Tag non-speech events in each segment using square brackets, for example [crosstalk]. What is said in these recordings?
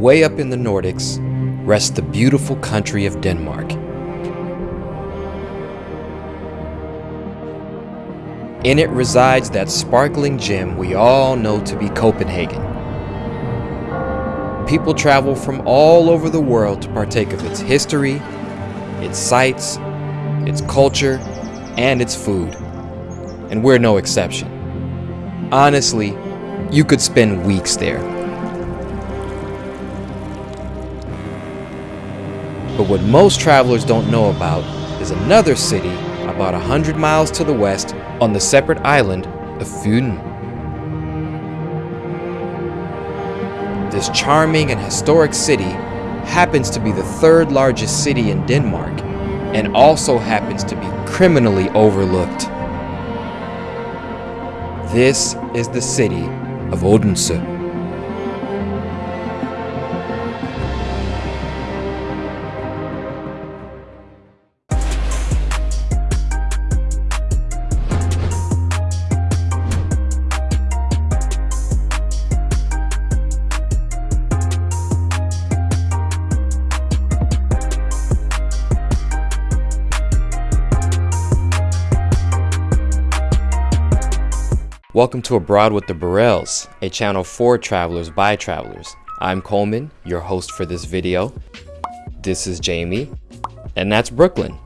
way up in the Nordics, rests the beautiful country of Denmark. In it resides that sparkling gem we all know to be Copenhagen. People travel from all over the world to partake of its history, its sights, its culture, and its food. And we're no exception. Honestly, you could spend weeks there. But what most travelers don't know about is another city about 100 miles to the west on the separate island of Fyn. This charming and historic city happens to be the third largest city in Denmark and also happens to be criminally overlooked. This is the city of Odense. To Abroad with the Burrells, a channel for travelers by travelers. I'm Coleman, your host for this video. This is Jamie, and that's Brooklyn.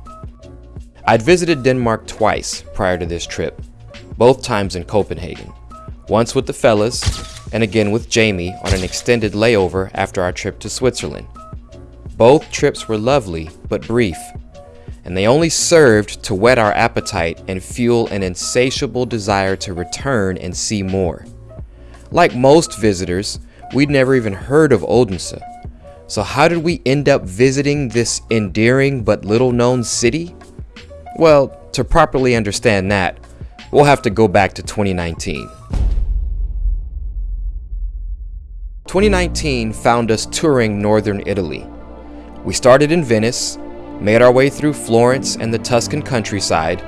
I'd visited Denmark twice prior to this trip, both times in Copenhagen. Once with the fellas, and again with Jamie on an extended layover after our trip to Switzerland. Both trips were lovely, but brief, and they only served to whet our appetite and fuel an insatiable desire to return and see more. Like most visitors, we'd never even heard of Odense. So how did we end up visiting this endearing but little known city? Well, to properly understand that, we'll have to go back to 2019. 2019 found us touring northern Italy. We started in Venice, made our way through Florence and the Tuscan countryside,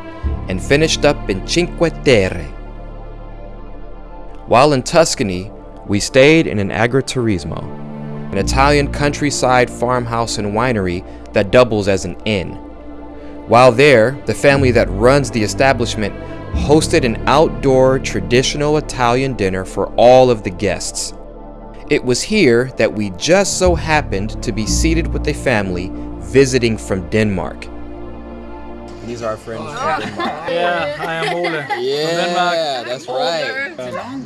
and finished up in Cinque Terre. While in Tuscany, we stayed in an agriturismo, an Italian countryside farmhouse and winery that doubles as an inn. While there, the family that runs the establishment hosted an outdoor traditional Italian dinner for all of the guests. It was here that we just so happened to be seated with a family visiting from Denmark. These are our friends from oh. Denmark. [laughs] Yeah, I am Ole. Yeah, that's right.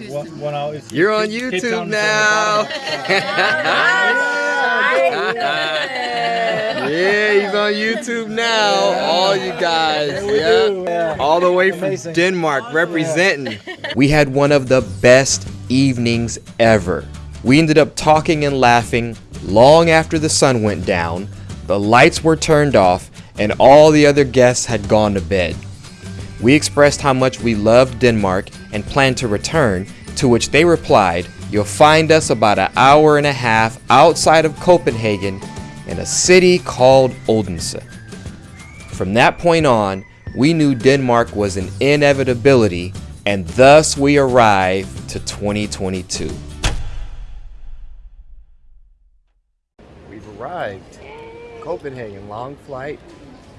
One, one hour You're on YouTube kids on now. [laughs] yeah, he's on YouTube now. All you guys. Yeah. All the way from Amazing. Denmark representing. We had one of the best evenings ever. We ended up talking and laughing long after the sun went down, the lights were turned off, and all the other guests had gone to bed. We expressed how much we loved Denmark and planned to return, to which they replied, You'll find us about an hour and a half outside of Copenhagen in a city called Odense. From that point on, we knew Denmark was an inevitability, and thus we arrived to 2022. We've arrived. Copenhagen, long flight,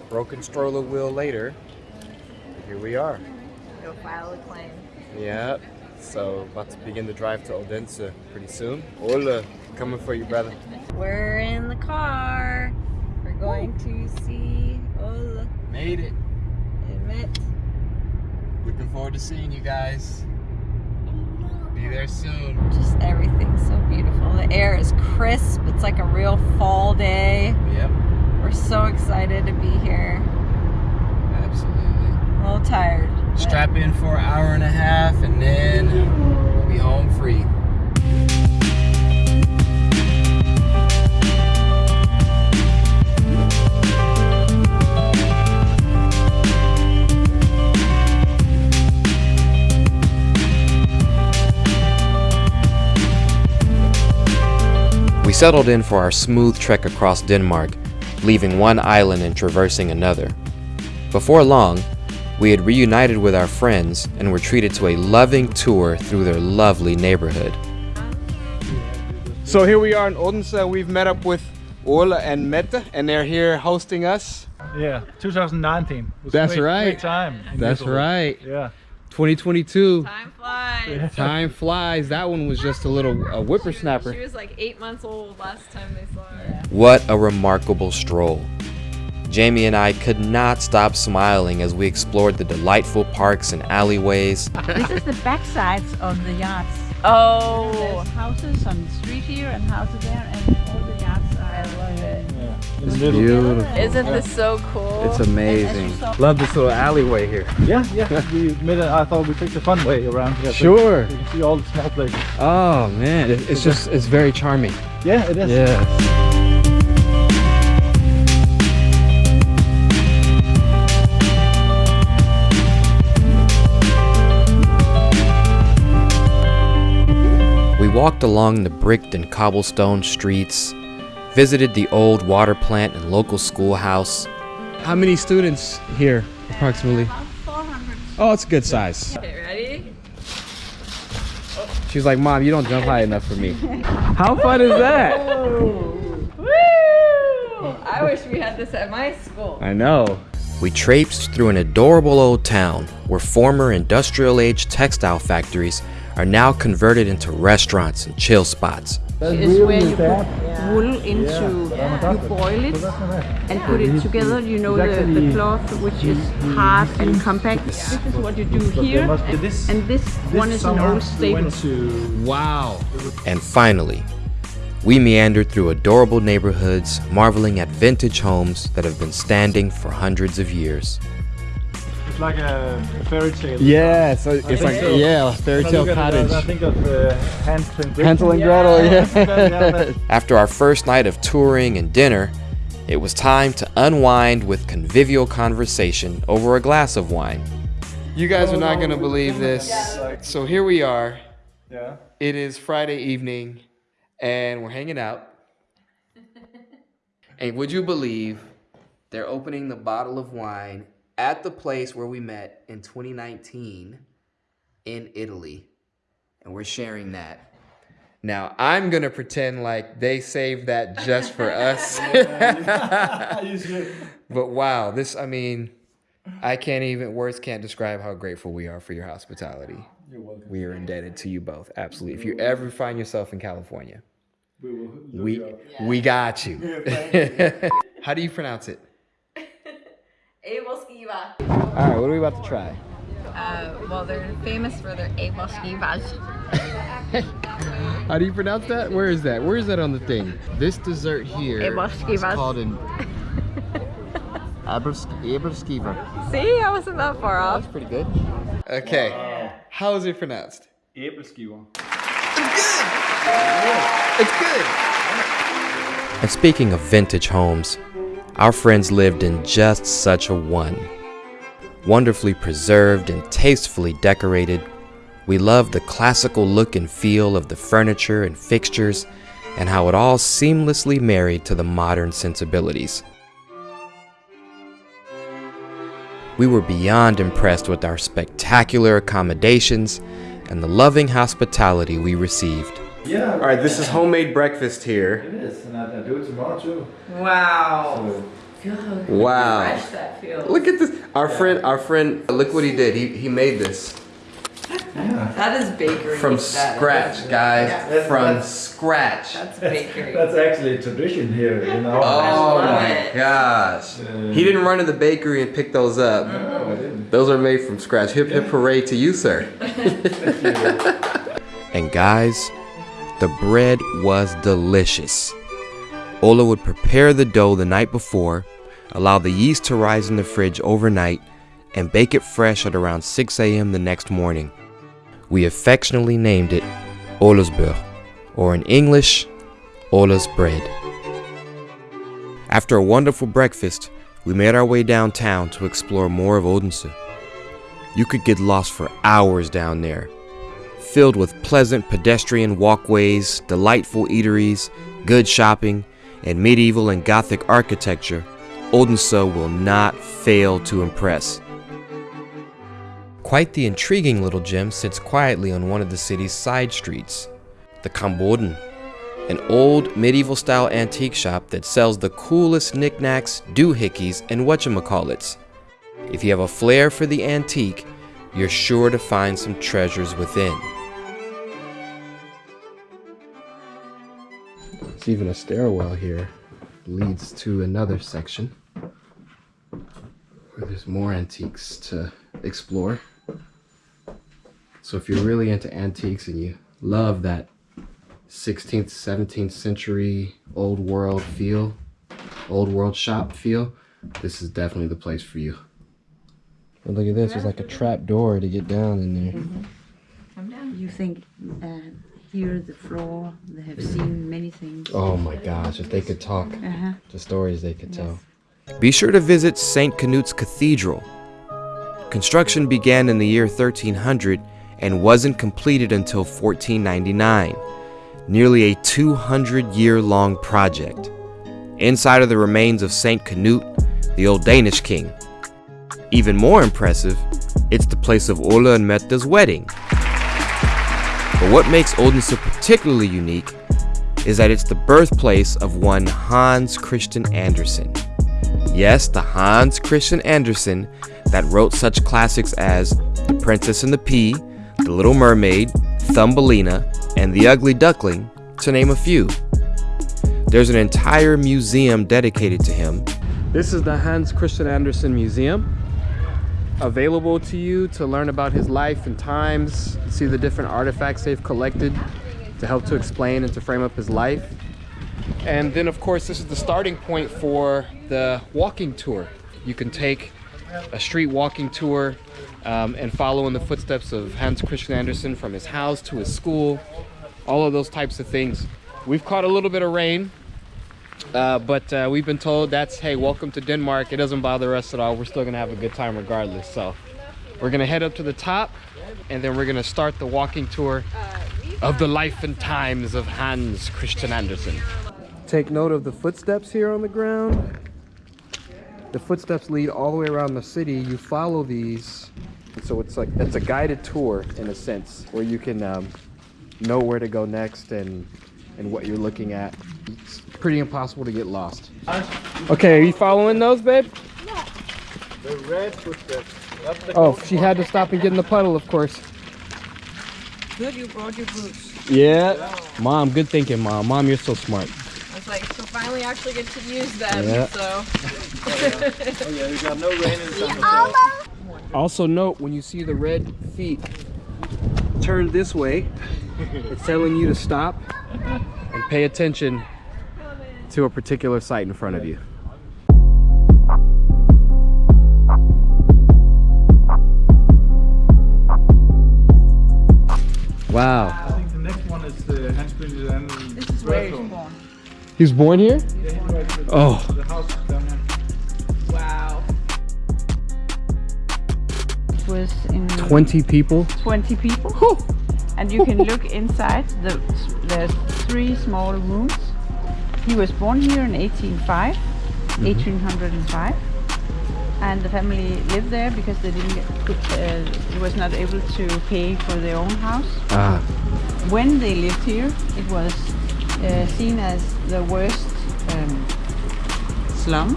broken stroller wheel later. Here we are. Go file a claim. Yep. So about to begin the drive to Odense pretty soon. Hola, coming for you, brother. [laughs] We're in the car. We're going to see Ola Made it. Emmet. Looking forward to seeing you guys. Be there soon. Just everything's so beautiful. The air is crisp. It's like a real fall day. Yep, We're so excited to be here. absolutely. A little tired. Strap in for an hour and a half, and then we'll be home free. We settled in for our smooth trek across Denmark, leaving one island and traversing another. Before long, we had reunited with our friends and were treated to a loving tour through their lovely neighborhood. So here we are in Odense. We've met up with Ola and Mette, and they're here hosting us. Yeah, 2019. Was That's great, right. Great time. That's Düsseldorf. right. Yeah. 2022. Time flies. Time flies. That one was just a little a whippersnapper. She was like eight months old last time they saw her. What a remarkable stroll. Jamie and I could not stop smiling as we explored the delightful parks and alleyways. [laughs] This is the backsides of the yachts. Oh, There's houses on the street here and houses there, and all the Yeah. In the middle. Beautiful. isn't this so cool? It's amazing. saw- Love this little alleyway here. Yeah, yeah. we made it. I thought we took the fun way around here. so Sure. You can see all the small places. Oh man, it- it's just it's very charming. Yeah, it is. Yeah. We walked along the bricked and cobblestone streets, visited the old water plant and local schoolhouse. How many students here, approximately? About 400. Oh, it's a good size. Okay, ready? She was like, Mom, you don't jump high enough for me. How fun is that? [laughs] Woo! I wish we had this at my school. I know. We traipsed through an adorable old town where former industrial age textile factories are now converted into restaurants and chill spots. Is where you put wool into, you boil it and put it together. You know the, the cloth which is hard and compact. This is what you do here, and this one is an old staple. Wow. And finally, we meandered through adorable neighborhoods, marveling at vintage homes that have been standing for hundreds of years. It's like a fairy tale. Yeah, so it's think like so. yeah, fairy tale look at it, cottage. I think of uh, Hansel and Gretel. Hansel and Gretel, Yeah, yeah. [laughs] After our first night of touring and dinner, it was time to unwind with convivial conversation over a glass of wine. You guys are not going to believe this. So here we are. yeah. It is Friday evening and we're hanging out. [laughs] and would you believe they're opening the bottle of wine at the place where we met in 2019 in Italy? And we're sharing that. Now, I'm going to pretend like they saved that just for [laughs] us. [laughs] but wow, this, I mean, I can't even, words can't describe how grateful we are for your hospitality. We are indebted to you both, absolutely. If you ever find yourself in California, we we got you. [laughs] How do you pronounce it? Able skiva. All right, what are we about to try? Uh, well, they're famous for their able skivas. [laughs] How do you pronounce that? Where is that? Where is that on the thing? This dessert here is Eberskivas. called an Eberskiva. See, I wasn't that far off. That's pretty good. Okay, how is it pronounced? Æbleskiver. It's good. And speaking of vintage homes, our friends lived in just such a one. Wonderfully preserved and tastefully decorated, we loved the classical look and feel of the furniture and fixtures and how it all seamlessly married to the modern sensibilities. We were beyond impressed with our spectacular accommodations and the loving hospitality we received. Yeah, All right, this is homemade breakfast here. it is. And I, I do it tomorrow too. Wow. Wow. Fresh that feels. Look at this. Our friend, our friend, look what he did. He, he made this That is bakery. from status. scratch, guys. Yeah. From That's- scratch. That's bakery. [laughs] That's actually a tradition here, you know. Oh my it. gosh. He didn't run to the bakery and pick those up. No, I didn't. Those are made from scratch. Hip hip hooray to you, sir. [laughs] [laughs] and guys, the bread was delicious. Ola would prepare the dough the night before, allow the yeast to rise in the fridge overnight, and bake it fresh at around 6 a.m. the next morning. We affectionately named it Ola's Brød, or in English, Ola's Bread. After a wonderful breakfast, we made our way downtown to explore more of Odense. You could get lost for hours down there, filled with pleasant pedestrian walkways, delightful eateries, good shopping, and medieval and Gothic architecture. Odense will not fail to impress. Quite the intriguing little gem sits quietly on one of the city's side streets, the Kamboden. an old medieval style antique shop that sells the coolest knickknacks, doohickeys, and whatchamacallits. If you have a flair for the antique, you're sure to find some treasures within. There's even a stairwell here leads to another section where there's more antiques to explore. So if you're really into antiques and you love that 16th, 17th century old world feel, old world shop feel, this is definitely the place for you. But look at this, there's like a trap door to get down in there. Mm -hmm. You think uh, here the floor, they have seen many things. Oh my gosh, if they could talk, uh -huh. the stories they could yes. tell. Be sure to visit St. Canute's Cathedral. Construction began in the year 1300 and wasn't completed until 1499, nearly a 200 year long project. Inside are the remains of St. Canute, the old Danish king. Even more impressive, it's the place of Ole and Mette's wedding. But what makes Odense particularly unique is that it's the birthplace of one Hans Christian Andersen. Yes, the Hans Christian Andersen that wrote such classics as The Princess and the Pea, The Little Mermaid, Thumbelina, and The Ugly Duckling, to name a few. There's an entire museum dedicated to him. This is the Hans Christian Andersen Museum. Available to you to learn about his life and times, see the different artifacts they've collected to help to explain and to frame up his life. And then of course, this is the starting point for the walking tour. You can take a street walking tour um, and follow in the footsteps of Hans Christian Andersen from his house to his school, all of those types of things. We've caught a little bit of rain, uh, but uh, we've been told that's, hey, welcome to Denmark. It doesn't bother us at all. We're still gonna have a good time regardless. So we're gonna head up to the top and then we're gonna start the walking tour of the life and times of Hans Christian Andersen. Take note of the footsteps here on the ground. The footsteps lead all the way around the city. You follow these. So it's like, it's a guided tour in a sense where you can um, know where to go next and, and what you're looking at. Pretty impossible to get lost. Okay, are you following those, babe? Yeah. The red footsteps. Oh, she had to stop and get in the puddle, of course. Good, you brought your boots. Yeah. yeah. Mom, good thinking, Mom. Mom, you're so smart I was like, so finally actually get to use them, yeah. so. [laughs] oh yeah, we got no rain in summer. Also note, when you see the red feet turn this way, it's telling you to stop and pay attention to a particular site in front of you. Wow. I think the next one is uh, the Hans Christian This is where he's born. He was born here? oh. Wow. It was in 20 people? 20 people. And you can look inside. The, there's three small rooms. He was born here in 1805, mm -hmm. 1805 and the family lived there because they didn't get, uh, was not able to pay for their own house. Ah. When they lived here, it was uh, seen as the worst um, slum.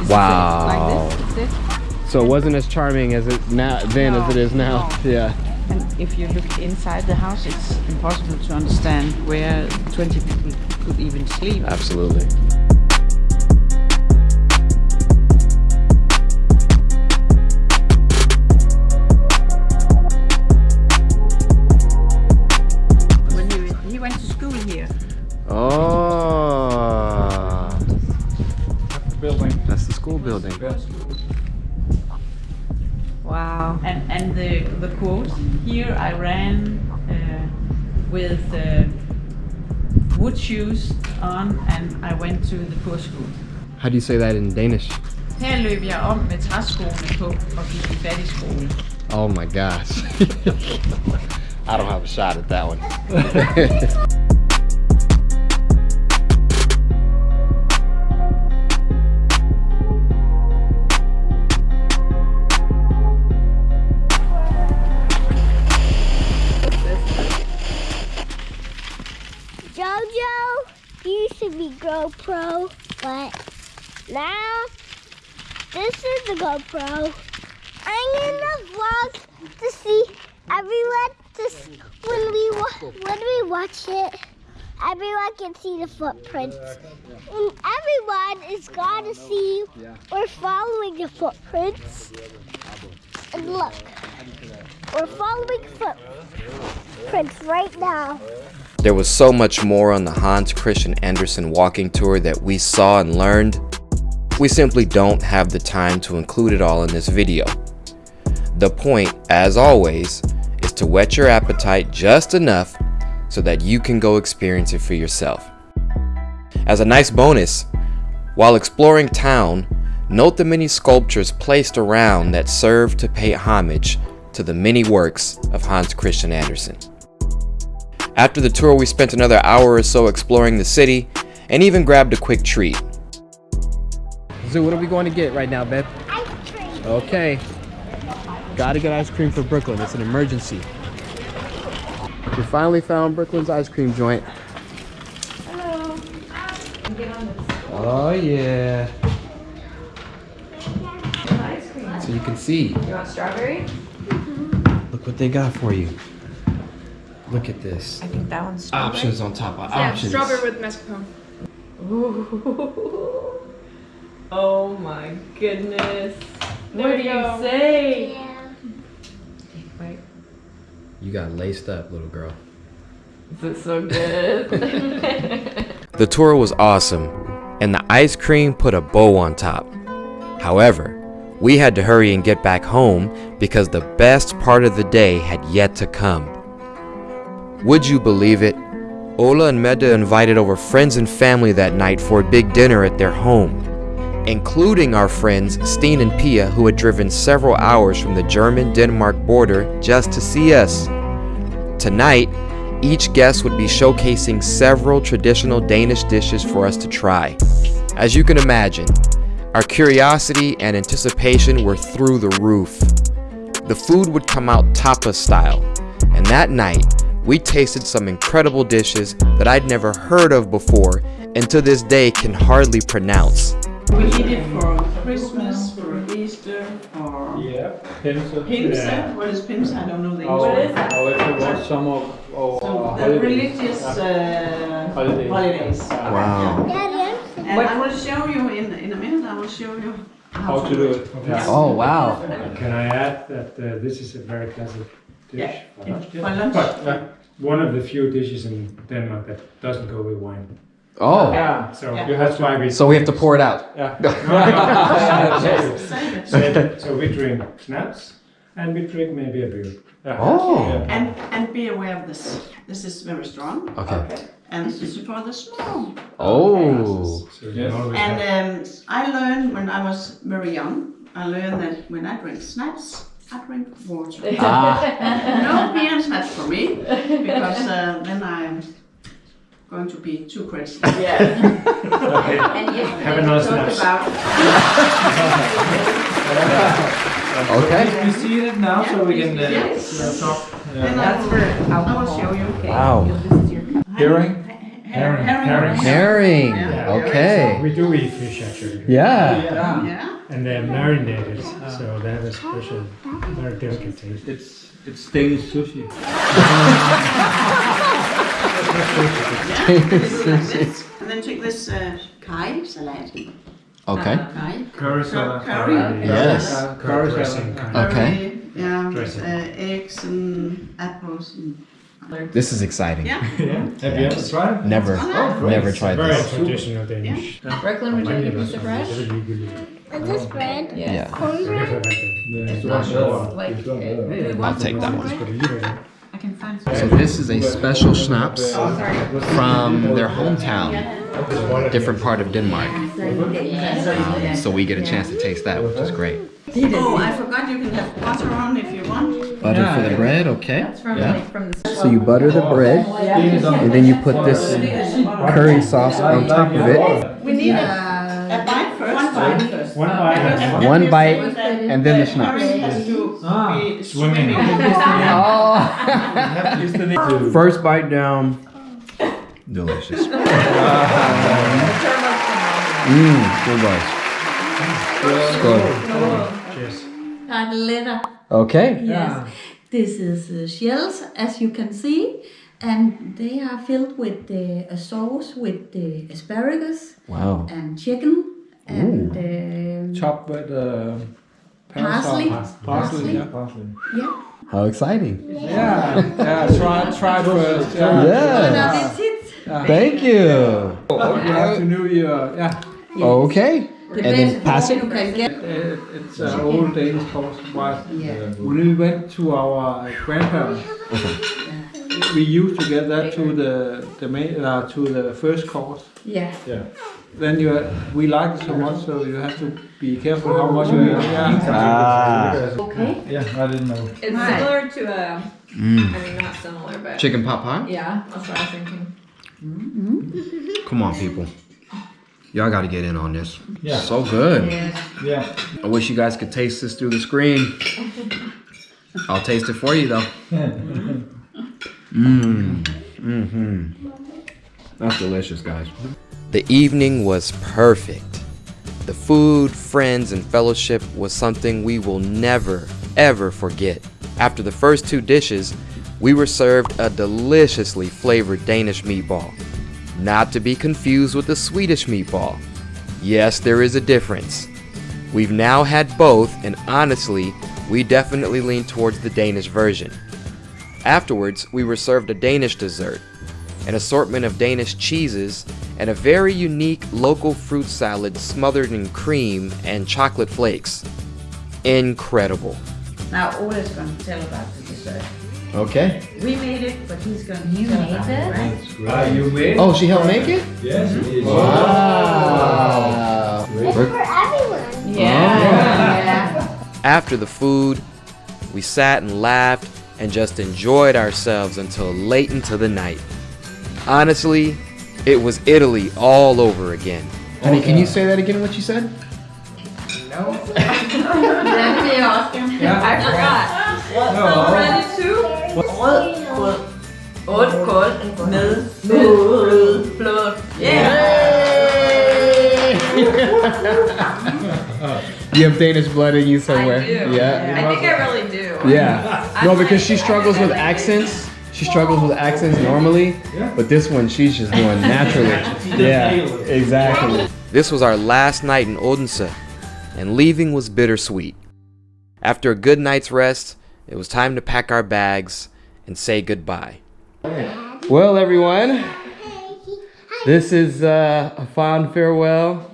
Is wow. Like this? So it wasn't as charming as it now then no, as it is now. No. Yeah. And if you look inside the house, it's impossible to understand where 20 people could even sleep. Absolutely. When he, he went to school here. Oh. That's the building. That's the school building. Wow. And, and the, the quote, here I ran uh, with uh, wood shoes on and I went to the poor school. How do you say that in Danish? Her løb jeg om med træskoene på og gik i fattigskole. Oh my gosh. [laughs] I don't have a shot at that one. [laughs] now this is the GoPro. I'm gonna vlog to see everyone. S- when we when we watch it, everyone can see the footprints, and everyone is gonna see we're following the footprints. And look, we're following footprints right now. There was so much more on the Hans Christian Andersen walking tour that we saw and learned. We simply don't have the time to include it all in this video. The point, as always, is to whet your appetite just enough so that you can go experience it for yourself. As a nice bonus, while exploring town, note the many sculptures placed around that serve to pay homage to the many works of Hans Christian Andersen. After the tour, we spent another hour or so exploring the city and even grabbed a quick treat. Zoo, what are we going to get right now, babe? Ice cream. Okay. Gotta get ice cream for Brooklyn. It's an emergency. We finally found Brooklyn's ice cream joint. Hello. Oh, yeah. So you can see. You want strawberry? Mm-hmm. Look what they got for you. Look at this. I think that one's strawberry. Options on top of Yeah, options. strawberry with mascarpone. Ooh. [laughs] Oh my goodness. There what we do you go. say? Yeah. Wait, You got laced up, little girl. is it so good? [laughs] The tour was awesome, and the ice cream put a bow on top. However, we had to hurry and get back home because the best part of the day had yet to come. Would you believe it? Ola and Mette invited over friends and family that night for a big dinner at their home, including our friends Steen and Pia, who had driven several hours from the German Denmark border just to see us. Tonight, each guest would be showcasing several traditional Danish dishes for us to try. As you can imagine, our curiosity and anticipation were through the roof. The food would come out tapas style, and that night, we tasted some incredible dishes that I'd never heard of before and to this day can hardly pronounce. We eat it for Christmas, for Easter, for Yeah, Pinse. Pinse. What is Pinse? I don't know the Our, English. our, it was some of our So the religious uh, Holidays. holidays. Wow. Daddy, I'm And I will show you in, in a minute, I will show you How to do it. Yeah. Oh, wow. Can I add that uh, this is a very classic dish? Yeah. Uh, For lunch. But uh, one of the few dishes in Denmark that doesn't go with wine. Oh. Yeah. So Yeah. that's why we. So we have to pour it out. Yeah. [laughs] Save so, so we drink snaps and we drink maybe a beer. Oh. And, and be aware of this. This is very strong. Okay. And this is for the small. Oh. So Yes. And um, I learned when I was very young, I learned that when I drink snaps, I drink water. Ah. [laughs] no beer and snaps for me, because uh, then I'm going to be too crazy. [laughs] yeah. [laughs] And yes, Have we another talked about [laughs] Okay. We see it now, so we can uh, Yes. talk. Then Yeah. I will, I will show you. Wow. Hearing? Herring. Herring. Herring. Yeah. Okay. We do eat fish actually. Yeah. Yeah. Yeah. And they're marinated, so they have a special, very delicate taste. It's it's Danish sushi. And then take this uh, kai salad. Okay. Kai. Curry salad. Curry. Yes. Uh, curry Dressing salad. kind of. Okay. Yeah, Dressing. uh, eggs and apples and This is exciting. yeah. [laughs] Yeah. Have you ever tried? Never, Oh, never tried Very this. traditional Danish. Brooklyn, would you like a piece of bread? Is this bread? Yeah. Cornbread? Like, I'll take that one. I can find So this is a special schnapps from their hometown, different part of Denmark. Um, so we get a chance to taste that, which is great. Oh, I forgot you can have butter on if you want. Butter for the bread, okay. from, Yeah. like, from So you butter the bread, and then you put this curry sauce on top of it. We need a, a bite first. One bite first. One bite and One bite, and then the schnapps. Curry has to Ah, swimming. [laughs] [laughs] Oh. First bite down. Delicious. [laughs] Mmm, good guys. Cheers. And letter. Okay. Yes. This is uh, shells, as you can see, and they are filled with the a sauce with the asparagus Wow. and chicken and um, Chopped with uh, parsley. parsley. Yeah. Yeah. How exciting. Yeah, yeah. Try, try [laughs] first. Yeah. Oh, Yeah. that's it. Thank you. You have to know your yeah. Okay. The And then best pass it. can get. It, it's uh, old Danish course. But Yeah. when we went to our grandparents, we used to get that to the the main uh, to the first course. Yeah. Yeah. Then you we like it so much, so you have to be careful how much you eat. Yeah. Ah. Okay. Yeah, I didn't know. It's Right. similar to a. Mm. I mean, not similar, but. Chicken pot pie? Yeah, that's what I was thinking. Come on, people. Y'all got to get in on this. Yeah. So good. Yes. Yeah. I wish you guys could taste this through the screen. I'll taste it for you though. [laughs] Mmm. Mm-hmm. That's delicious, guys. The evening was perfect. The food, friends, and fellowship was something we will never, ever forget. After the first two dishes, we were served a deliciously flavored Danish meatball. Not to be confused with the Swedish meatball. Yes, there is a difference. We've now had both, and honestly, we definitely lean towards the Danish version. Afterwards, we were served a Danish dessert, an assortment of Danish cheeses, and a very unique local fruit salad smothered in cream and chocolate flakes. Incredible. Now Ole is going to tell about the dessert. Okay. We made it, but he's going to tell about it, right? Ah, you made? It. Oh, she helped make it? Yes, it is. Wow. It's for everyone. yeah. Yeah. After the food, we sat and laughed and just enjoyed ourselves until late into the night. Honestly, it was Italy all over again. Honey, can you say that again, what you said? No. Then we ask him. I forgot. So ready to? Rød grød. Otte kål med fløde. Fløde. [laughs] You have Danish blood in you somewhere. I do. Yeah. I think I really do. Yeah. No, because she struggles with accents. She struggles with accents normally, but this one she's just doing naturally. Yeah, exactly. This was our last night in Odense, and leaving was bittersweet. After a good night's rest, it was time to pack our bags and say goodbye. Well, everyone, this is uh, a fond farewell.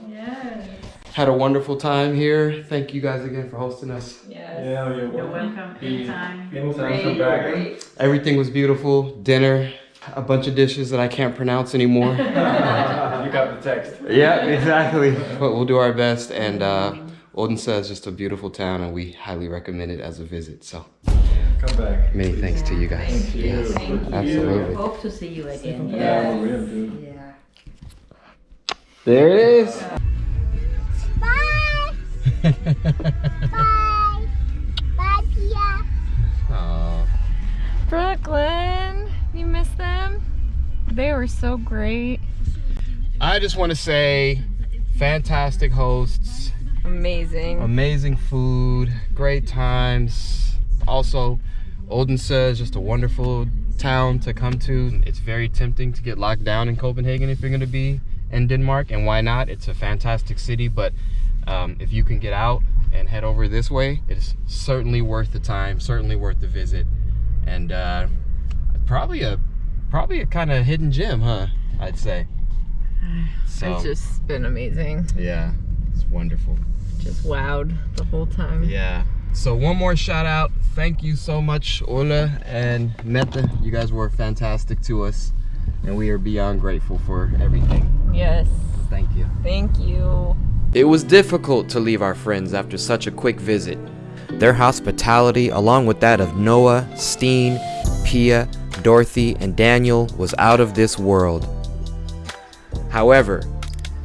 Had a wonderful time here. Thank you guys again for hosting us. Yeah, you're You're welcome anytime. Anytime, come back. Everything was beautiful. Dinner, a bunch of dishes that I can't pronounce anymore. [laughs] [laughs] You got the text. yeah, exactly. [laughs] But we'll do our best. And uh, Odense is just a beautiful town, and we highly recommend it as a visit. So Come back. many thanks to you guys. Thank Yes, absolutely. Hope to see you again. Yeah, we will do. Yeah. There it is. Bye. [laughs] Bye. Bye, Pia. Aw. Brooklyn, you miss them? They were so great. I just want to say, fantastic hosts, Amazing. amazing food, great times. Also, Odense is just a wonderful town to come to. It's very tempting to get locked down in Copenhagen if you're going to be in Denmark, and why not? It's a fantastic city, but um, if you can get out and head over this way, it's certainly worth the time, certainly worth the visit, and uh, probably a probably a kind of hidden gem, huh? I'd say. So It's just been amazing. yeah, it's wonderful. Just wowed the whole time. Yeah. So one more shout out. Thank you so much, Ola and Mette You guys were fantastic to us, and we are beyond grateful for everything. Yes. Thank you. Thank you. It was difficult to leave our friends after such a quick visit. Their hospitality, along with that of Noah, Steen, Pia, Dorothy, and Daniel, was out of this world. However,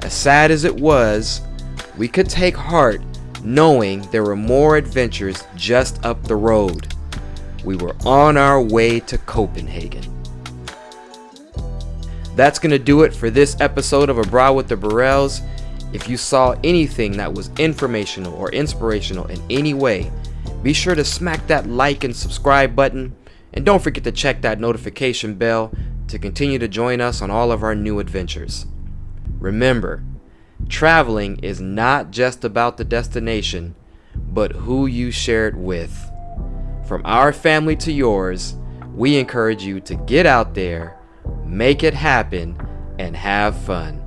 as sad as it was, we could take heart knowing there were more adventures just up the road. We were on our way to Copenhagen. That's going to do it for this episode of Abroad with the Burrells. If you saw anything that was informational or inspirational in any way, be sure to smack that like and subscribe button. And don't forget to check that notification bell to continue to join us on all of our new adventures. Remember, traveling is not just about the destination, but who you share it with. From our family to yours, we encourage you to get out there, make it happen, and have fun.